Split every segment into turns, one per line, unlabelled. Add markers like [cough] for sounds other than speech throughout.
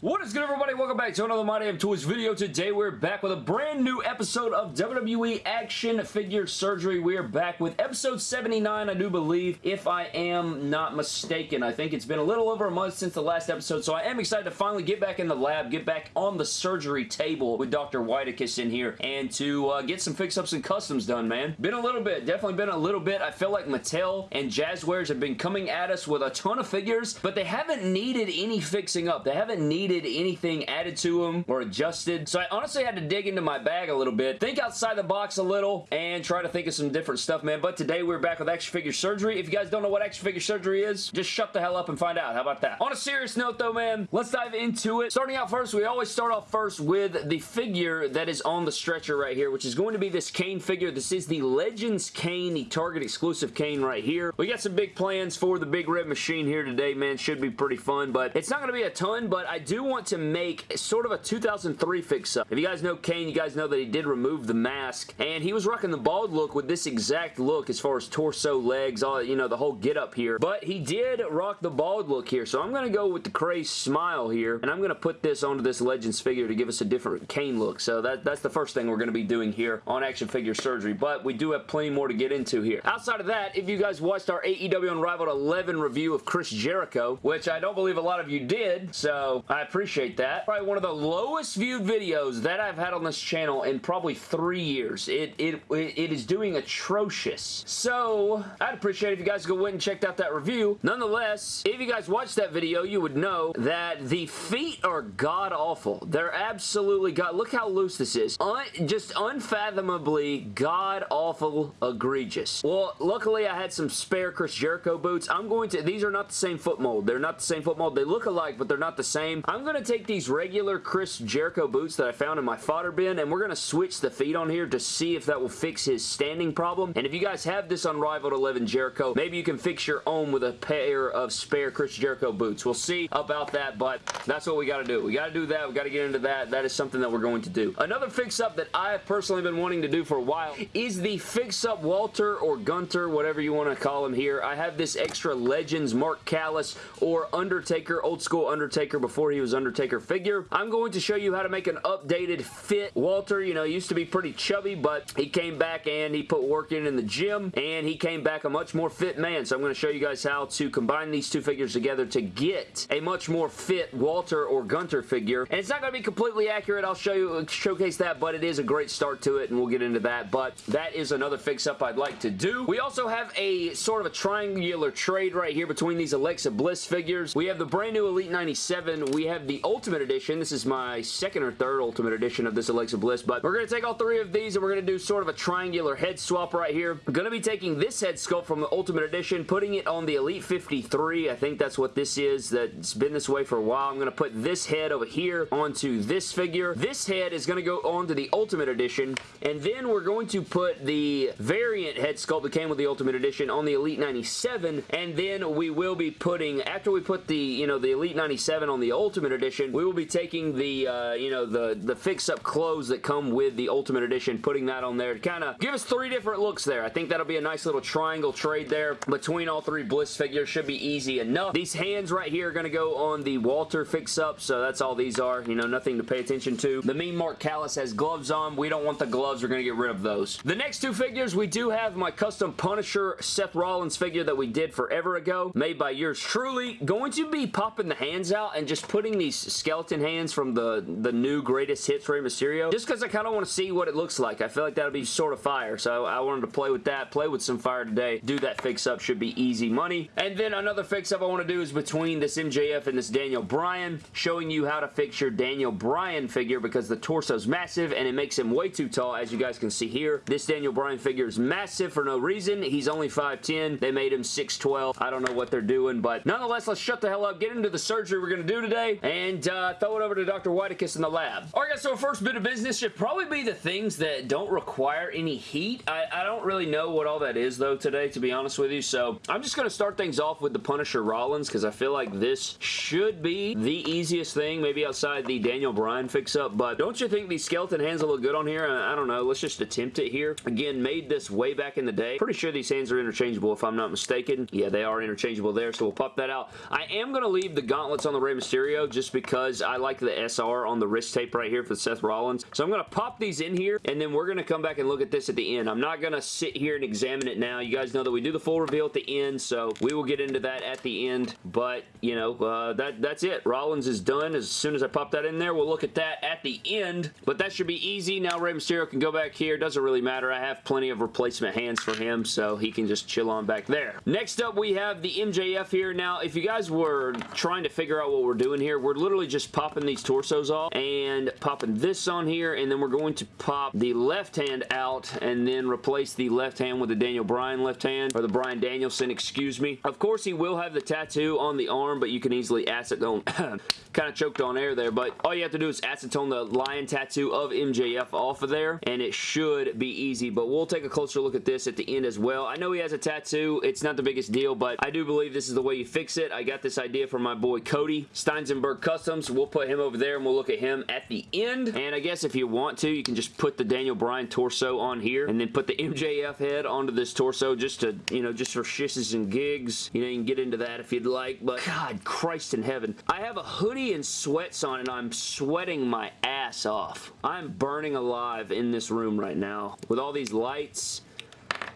What is good everybody? Welcome back to another My Damn Toys video. Today we're back with a brand new episode of WWE Action Figure Surgery. We are back with episode 79, I do believe, if I am not mistaken. I think it's been a little over a month since the last episode, so I am excited to finally get back in the lab, get back on the surgery table with Dr. Whitekiss in here, and to uh, get some fix-ups and customs done, man. Been a little bit, definitely been a little bit. I feel like Mattel and Jazwares have been coming at us with a ton of figures, but they haven't needed any fixing up. They haven't needed needed anything added to them or adjusted. So I honestly had to dig into my bag a little bit, think outside the box a little, and try to think of some different stuff, man. But today we're back with action figure surgery. If you guys don't know what action figure surgery is, just shut the hell up and find out. How about that? On a serious note though, man, let's dive into it. Starting out first, we always start off first with the figure that is on the stretcher right here, which is going to be this Kane figure. This is the Legends Kane, the Target exclusive Kane right here. We got some big plans for the Big Red Machine here today, man. Should be pretty fun, but it's not going to be a ton, but I do want to make sort of a 2003 fix-up. If you guys know Kane, you guys know that he did remove the mask, and he was rocking the bald look with this exact look as far as torso, legs, all, you know, the whole get up here. But he did rock the bald look here, so I'm going to go with the crazy smile here, and I'm going to put this onto this Legends figure to give us a different Kane look. So that, that's the first thing we're going to be doing here on Action Figure Surgery, but we do have plenty more to get into here. Outside of that, if you guys watched our AEW Unrivaled 11 review of Chris Jericho, which I don't believe a lot of you did, so I appreciate that. Probably one of the lowest viewed videos that I've had on this channel in probably three years. It, it, it is doing atrocious. So, I'd appreciate if you guys go went and checked out that review. Nonetheless, if you guys watched that video, you would know that the feet are god-awful. They're absolutely god... Look how loose this is. Un just unfathomably god-awful egregious. Well, luckily I had some spare Chris Jericho boots. I'm going to... These are not the same foot mold. They're not the same foot mold. They look alike, but they're not the same. I'm going to take these regular Chris Jericho boots that I found in my fodder bin, and we're going to switch the feet on here to see if that will fix his standing problem. And if you guys have this Unrivaled 11 Jericho, maybe you can fix your own with a pair of spare Chris Jericho boots. We'll see about that, but that's what we got to do. We got to do that. We got to get into that. That is something that we're going to do. Another fix-up that I have personally been wanting to do for a while is the fix-up Walter or Gunther, whatever you want to call him here. I have this extra Legends Mark Callous or Undertaker, old school Undertaker before he was Undertaker figure. I'm going to show you how to make an updated fit Walter. You know, used to be pretty chubby, but he came back and he put work in in the gym, and he came back a much more fit man. So I'm going to show you guys how to combine these two figures together to get a much more fit Walter or Gunther figure. And it's not going to be completely accurate. I'll show you, showcase that, but it is a great start to it, and we'll get into that. But that is another fix-up I'd like to do. We also have a sort of a triangular trade right here between these Alexa Bliss figures. We have the brand new Elite 97. We have the Ultimate Edition. This is my second or third Ultimate Edition of this Alexa Bliss, but we're going to take all three of these and we're going to do sort of a triangular head swap right here. I'm going to be taking this head sculpt from the Ultimate Edition, putting it on the Elite 53. I think that's what this is. That's been this way for a while. I'm going to put this head over here onto this figure. This head is going to go onto the Ultimate Edition, and then we're going to put the variant head sculpt that came with the Ultimate Edition on the Elite 97, and then we will be putting, after we put the, you know, the Elite 97 on the Ultimate Edition, we will be taking the, uh, you know, the, the fix-up clothes that come with the Ultimate Edition, putting that on there to kind of give us three different looks there. I think that'll be a nice little triangle trade there between all three Bliss figures. Should be easy enough. These hands right here are going to go on the Walter fix-up, so that's all these are. You know, nothing to pay attention to. The Mean Mark Callous has gloves on. We don't want the gloves. We're going to get rid of those. The next two figures, we do have my custom Punisher Seth Rollins figure that we did forever ago, made by yours truly. Going to be popping the hands out and just putting these skeleton hands from the, the new Greatest Hits Rey Mysterio, just because I kind of want to see what it looks like. I feel like that'll be sort of fire, so I wanted to play with that, play with some fire today, do that fix-up, should be easy money. And then another fix-up I want to do is between this MJF and this Daniel Bryan, showing you how to fix your Daniel Bryan figure because the torso's massive and it makes him way too tall, as you guys can see here. This Daniel Bryan figure is massive for no reason. He's only 5'10". They made him 6'12". I don't know what they're doing, but nonetheless, let's shut the hell up, get into the surgery we're going to do today, and uh, throw it over to Dr. Whitekiss in the lab. Alright guys, so our first bit of business should probably be the things that don't require any heat. I, I don't really know what all that is though today, to be honest with you, so I'm just going to start things off with the Punisher Rollins because I feel like this should be the easiest thing, maybe outside the Daniel Bryan fix-up, but don't you think these skeleton hands will look good on here? I, I don't know. Let's just attempt it here. Again, made this way back in the day. Pretty sure these hands are interchangeable if I'm not mistaken. Yeah, they are interchangeable there, so we'll pop that out. I am going to leave the gauntlets on the Rey Mysterios just because I like the SR on the wrist tape right here for Seth Rollins. So I'm going to pop these in here, and then we're going to come back and look at this at the end. I'm not going to sit here and examine it now. You guys know that we do the full reveal at the end, so we will get into that at the end. But, you know, uh, that that's it. Rollins is done. As soon as I pop that in there, we'll look at that at the end. But that should be easy. Now Rey Mysterio can go back here. Doesn't really matter. I have plenty of replacement hands for him, so he can just chill on back there. Next up, we have the MJF here. Now, if you guys were trying to figure out what we're doing here, we're literally just popping these torsos off and popping this on here, and then we're going to pop the left hand out and then replace the left hand with the Daniel Bryan left hand, or the Bryan Danielson, excuse me. Of course, he will have the tattoo on the arm, but you can easily acetone, [coughs] kind of choked on air there, but all you have to do is acetone the lion tattoo of MJF off of there, and it should be easy, but we'll take a closer look at this at the end as well. I know he has a tattoo. It's not the biggest deal, but I do believe this is the way you fix it. I got this idea from my boy Cody, Steinsenberg Customs. We'll put him over there, and we'll look at him at the end, and I guess if you want to, you can just put the Daniel Bryan torso on here, and then put the MJF head onto this torso just to, you know, just for shisses and gigs. You know, you can get into that if you'd like, but God, Christ in heaven. I have a hoodie and sweats on, and I'm sweating my ass off. I'm burning alive in this room right now with all these lights.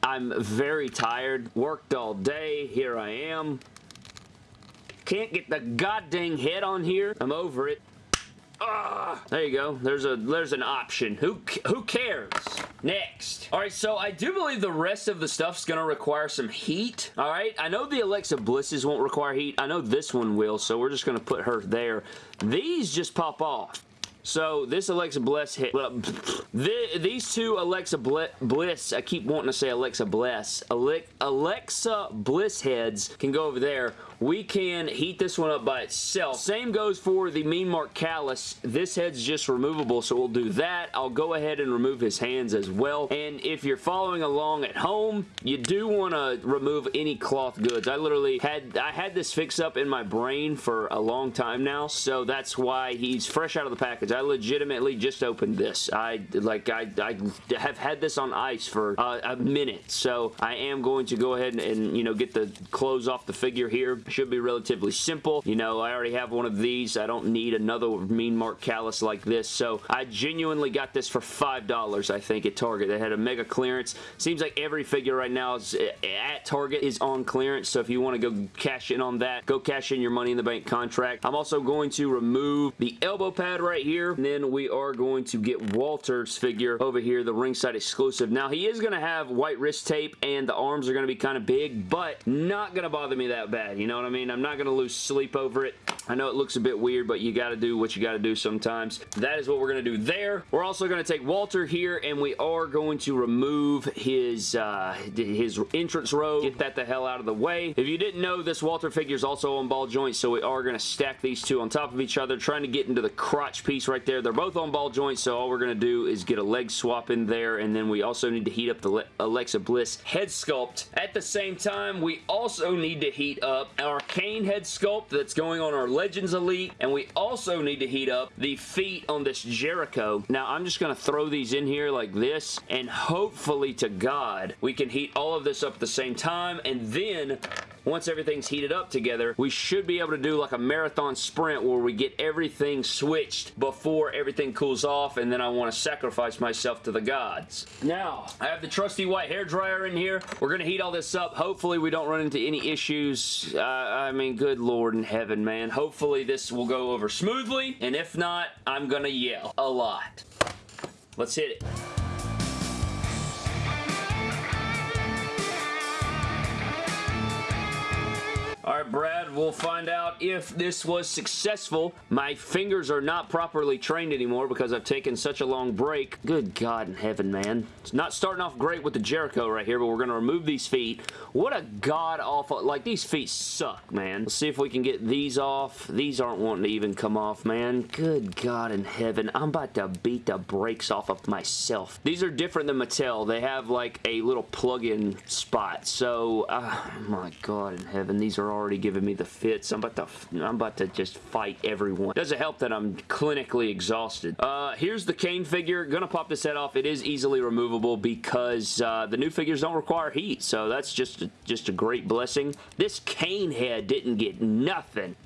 I'm very tired. Worked all day. Here I am. Can't get the goddamn head on here. I'm over it. Ah, there you go. There's a there's an option. Who who cares? Next. Alright, so I do believe the rest of the stuff's going to require some heat. Alright, I know the Alexa Blisses won't require heat. I know this one will, so we're just going to put her there. These just pop off. So this Alexa Bliss hit. Well, [laughs] the, these two Alexa Bliss, I keep wanting to say Alexa Bliss. Alexa Bliss heads can go over there we can heat this one up by itself. Same goes for the Mean Mark Callous. This head's just removable, so we'll do that. I'll go ahead and remove his hands as well. And if you're following along at home, you do want to remove any cloth goods. I literally had I had this fix up in my brain for a long time now, so that's why he's fresh out of the package. I legitimately just opened this. I like I, I have had this on ice for uh, a minute, so I am going to go ahead and, and you know get the clothes off the figure here should be relatively simple. You know, I already have one of these. I don't need another Mean Mark Callous like this. So I genuinely got this for $5, I think, at Target. They had a mega clearance. Seems like every figure right now is eh, at Target is on clearance. So if you want to go cash in on that, go cash in your Money in the Bank contract. I'm also going to remove the elbow pad right here. And then we are going to get Walter's figure over here, the ringside exclusive. Now, he is going to have white wrist tape and the arms are going to be kind of big, but not going to bother me that bad. You know what I mean? I'm not going to lose sleep over it. I know it looks a bit weird, but you got to do what you got to do sometimes. That is what we're going to do there. We're also going to take Walter here, and we are going to remove his, uh, his entrance robe. Get that the hell out of the way. If you didn't know, this Walter figure is also on ball joints, so we are going to stack these two on top of each other, trying to get into the crotch piece right there. They're both on ball joints, so all we're going to do is get a leg swap in there, and then we also need to heat up the Alexa Bliss head sculpt. At the same time, we also need to heat up our Kane head sculpt that's going on our Legends Elite, and we also need to heat up the feet on this Jericho. Now, I'm just going to throw these in here like this, and hopefully to God, we can heat all of this up at the same time, and then once everything's heated up together, we should be able to do like a marathon sprint where we get everything switched before everything cools off, and then I want to sacrifice myself to the gods. Now, I have the trusty white hair dryer in here. We're going to heat all this up. Hopefully, we don't run into any issues. Uh, I mean, good lord in heaven, man. Hopefully, this will go over smoothly, and if not, I'm going to yell a lot. Let's hit it. We'll find out if this was successful. My fingers are not properly trained anymore because I've taken such a long break. Good God in heaven, man. It's not starting off great with the Jericho right here, but we're going to remove these feet. What a god-awful... Like, these feet suck, man. Let's see if we can get these off. These aren't wanting to even come off, man. Good God in heaven. I'm about to beat the brakes off of myself. These are different than Mattel. They have, like, a little plug-in spot. So, uh, my God in heaven. These are already giving me the fits. I'm about to, I'm about to just fight everyone. Doesn't help that I'm clinically exhausted. Uh, here's the Kane figure. Gonna pop this head off. It is easily removable because uh, the new figures don't require heat, so that's just a, just a great blessing. This Kane head didn't get nothing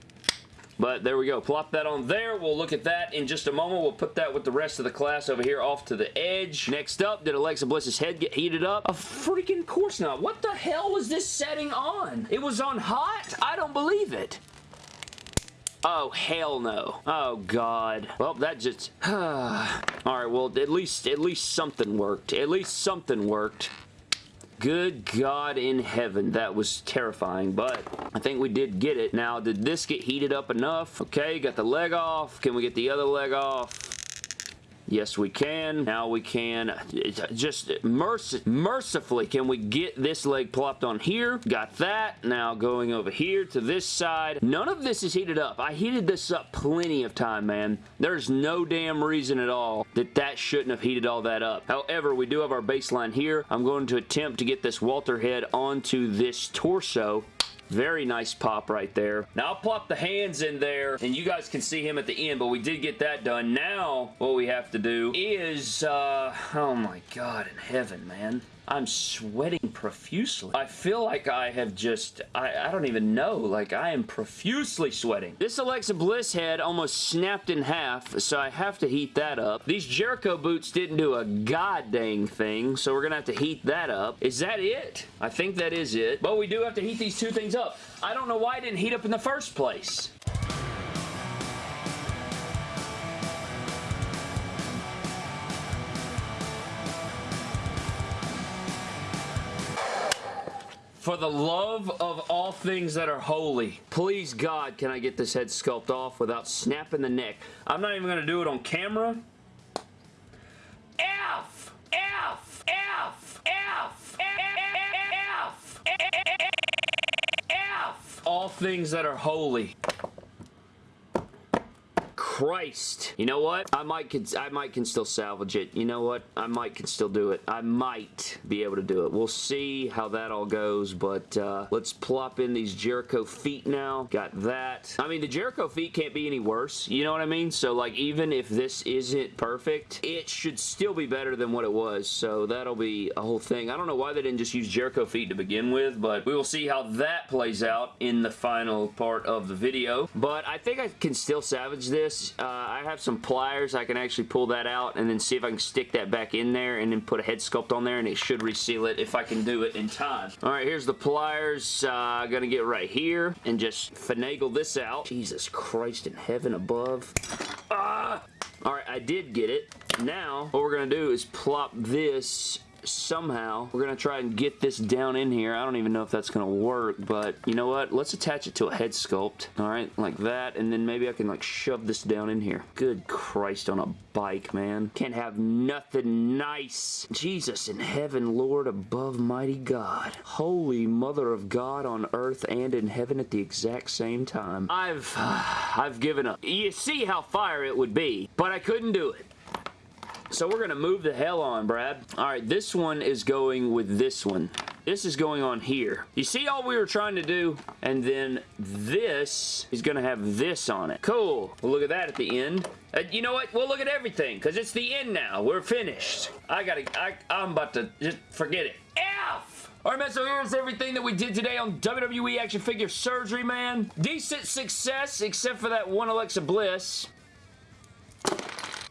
But there we go. Plop that on there. We'll look at that in just a moment. We'll put that with the rest of the class over here off to the edge. Next up, did Alexa Bliss's head get heated up? A freaking course not. What the hell was this setting on? It was on hot? I don't believe it. Oh, hell no. Oh, God. Well, that just... [sighs] Alright, well, at least, at least something worked. At least something worked. Good God in heaven, that was terrifying, but I think we did get it. Now, did this get heated up enough? Okay, got the leg off. Can we get the other leg off? Yes, we can. Now we can just merc mercifully can we get this leg plopped on here. Got that. Now going over here to this side. None of this is heated up. I heated this up plenty of time, man. There's no damn reason at all that that shouldn't have heated all that up. However, we do have our baseline here. I'm going to attempt to get this Walter head onto this torso very nice pop right there. Now, I'll plop the hands in there, and you guys can see him at the end, but we did get that done. Now, what we have to do is, uh, oh my god in heaven, man. I'm sweating profusely. I feel like I have just, I, I don't even know, like I am profusely sweating. This Alexa Bliss head almost snapped in half, so I have to heat that up. These Jericho boots didn't do a god dang thing, so we're gonna have to heat that up. Is that it? I think that is it, but we do have to heat these two things up. I don't know why I didn't heat up in the first place. For the love of all things that are holy, please God, can I get this head sculpt off without snapping the neck? I'm not even going to do it on camera. F! F! F! F! F! F! All things that are holy. Christ. You know what? I might can I might can still salvage it. You know what? I might can still do it. I might be able to do it. We'll see how that all goes, but uh, let's plop in these Jericho feet now. Got that. I mean, the Jericho feet can't be any worse. You know what I mean? So, like, even if this isn't perfect, it should still be better than what it was. So, that'll be a whole thing. I don't know why they didn't just use Jericho feet to begin with, but we will see how that plays out in the final part of the video. But I think I can still salvage this uh, I have some pliers. I can actually pull that out and then see if I can stick that back in there and then put a head sculpt on there and it should reseal it if I can do it in time. Alright, here's the pliers. Uh, gonna get right here and just finagle this out. Jesus Christ in heaven above. Ah! Alright, I did get it. Now, what we're going to do is plop this somehow we're going to try and get this down in here. I don't even know if that's going to work, but you know what? Let's attach it to a head sculpt. All right, like that, and then maybe I can like shove this down in here. Good Christ on a bike, man. Can't have nothing nice. Jesus in heaven, Lord above mighty God. Holy mother of God on earth and in heaven at the exact same time. I've, [sighs] I've given up. You see how fire it would be, but I couldn't do it. So we're going to move the hell on, Brad. All right, this one is going with this one. This is going on here. You see all we were trying to do? And then this is going to have this on it. Cool. Well, look at that at the end. Uh, you know what? We'll look at everything because it's the end now. We're finished. I gotta, I, I'm about to just forget it. F! Alright man, so here's everything that we did today on WWE Action Figure Surgery, man. Decent success, except for that one Alexa Bliss.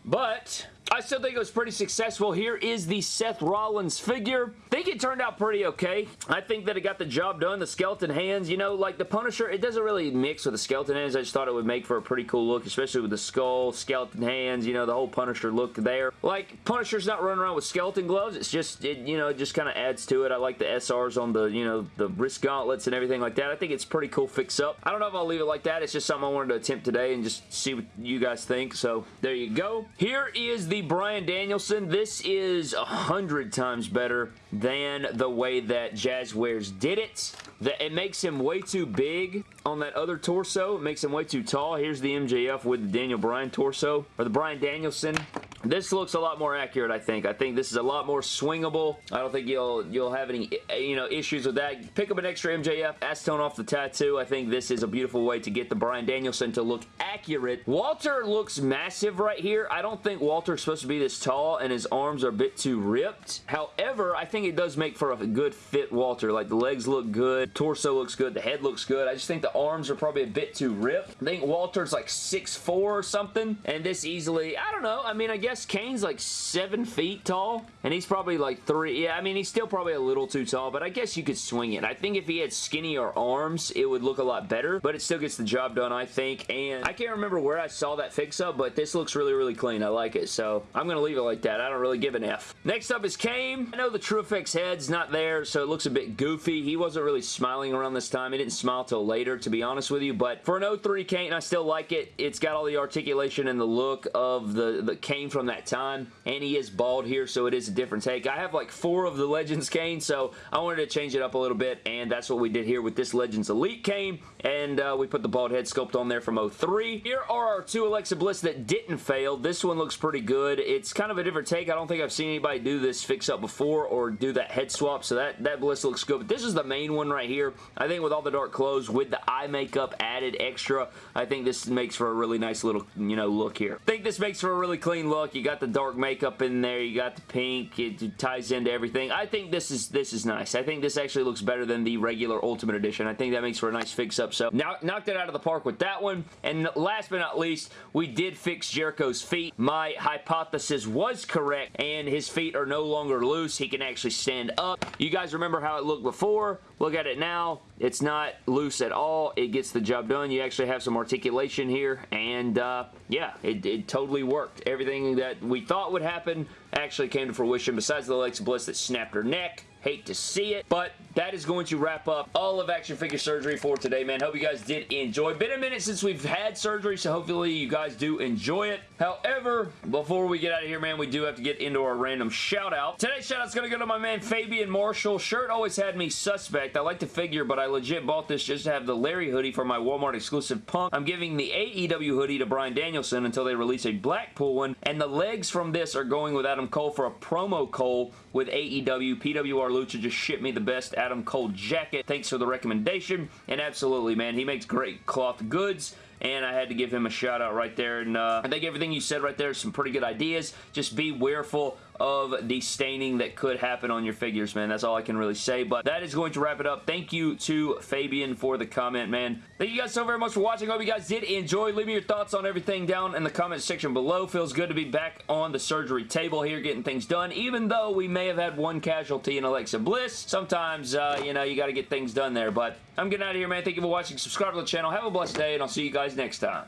But I still think it was pretty successful. Here is the Seth Rollins figure. I think it turned out pretty okay. I think that it got the job done. The skeleton hands, you know, like the Punisher, it doesn't really mix with the skeleton hands. I just thought it would make for a pretty cool look, especially with the skull, skeleton hands, you know, the whole Punisher look there. Like, Punisher's not running around with skeleton gloves. It's just, it, you know, it just kind of adds to it. I like the SRs on the, you know, the wrist gauntlets and everything like that. I think it's pretty cool fix up. I don't know if I'll leave it like that. It's just something I wanted to attempt today and just see what you guys think. So, there you go. Here is the Bryan Danielson. This is a hundred times better than the way that Jazwares did it. The, it makes him way too big on that other torso. It makes him way too tall. Here's the MJF with the Daniel Bryan torso, or the Bryan Danielson This looks a lot more accurate, I think. I think this is a lot more swingable. I don't think you'll you'll have any eh, you know issues with that. Pick up an extra MJF, acetone off the tattoo. I think this is a beautiful way to get the Bryan Danielson to look accurate. Walter looks massive right here. I don't think Walter's supposed to be this tall and his arms are a bit too ripped. However, I think it does make for a good fit Walter. Like the legs look good, torso looks good, the head looks good. I just think the arms are probably a bit too ripped. I think Walter's like 6'4 or something and this easily, I don't know. I mean, I guess Kane's like 7 feet tall and he's probably like 3. Yeah, I mean, he's still probably a little too tall, but I guess you could swing it. I think if he had skinnier arms, it would look a lot better, but it still gets the job done, I think. And I can't remember where I saw that fix-up, but this looks really, really clean. I like it, so I'm going to leave it like that. I don't really give an F. Next up is Kane. I know the TrueFX head's not there, so it looks a bit goofy. He wasn't really smiling around this time. He didn't smile till later, to be honest with you, but for an 03 Kane, I still like it. It's got all the articulation and the look of the, the Kane from that time, and he is bald here, so it is a different take. I have like four of the Legends Kane, so I wanted to change it up a little bit, and that's what we did here with this Legends Elite Kane, and uh, we put the bald head sculpt on there from 03. Here are our two Alexa Bliss that didn't fail. This one looks pretty good. It's kind of a different take. I don't think I've seen anybody do this fix-up before or do that head swap, so that, that Bliss looks good, but this is the main one right here. I think with all the dark clothes, with the eye makeup added extra, I think this makes for a really nice little, you know, look here. I think this makes for a really clean look. You got the dark makeup in there. You got the pink. It, it ties into everything. I think this is this is nice. I think this actually looks better than the regular Ultimate Edition. I think that makes for a nice fix-up. So, now, knocked it out of the park with that one. And last but not least, we did fix Jericho's feet. My hypothesis was correct, and his feet are no longer loose. He can actually stand up. You guys remember how it looked before? Look at it now. It's not loose at all. It gets the job done. You actually have some articulation here, and uh, yeah, it, it totally worked. Everything that we thought would happen actually came to fruition, besides the Alexa Bliss that snapped her neck. Hate to see it, but that is going to wrap up all of action figure surgery for today, man. Hope you guys did enjoy. Been a minute since we've had surgery, so hopefully you guys do enjoy it. However, before we get out of here, man, we do have to get into our random shout-out. Today's shout-out's going to go to my man Fabian Marshall. Shirt always had me suspect. I like the figure, but I legit bought this just to have the Larry hoodie for my Walmart exclusive punk. I'm giving the AEW hoodie to Bryan Danielson until they release a Blackpool one, and the legs from this are going with Adam Cole for a promo Cole with AEW. PWR Lucha just shipped me the best Adam Cole jacket. Thanks for the recommendation. And absolutely, man, he makes great cloth goods and I had to give him a shout out right there. And uh, I think everything you said right there is some pretty good ideas. Just be wareful of the staining that could happen on your figures, man. That's all I can really say, but that is going to wrap it up. Thank you to Fabian for the comment, man. Thank you guys so very much for watching. Hope you guys did enjoy. Leave me your thoughts on everything down in the comment section below. Feels good to be back on the surgery table here getting things done, even though we may have had one casualty in Alexa Bliss. Sometimes, uh, you know, you got to get things done there, but I'm getting out of here, man. Thank you for watching. Subscribe to the channel. Have a blessed day, and I'll see you guys next time.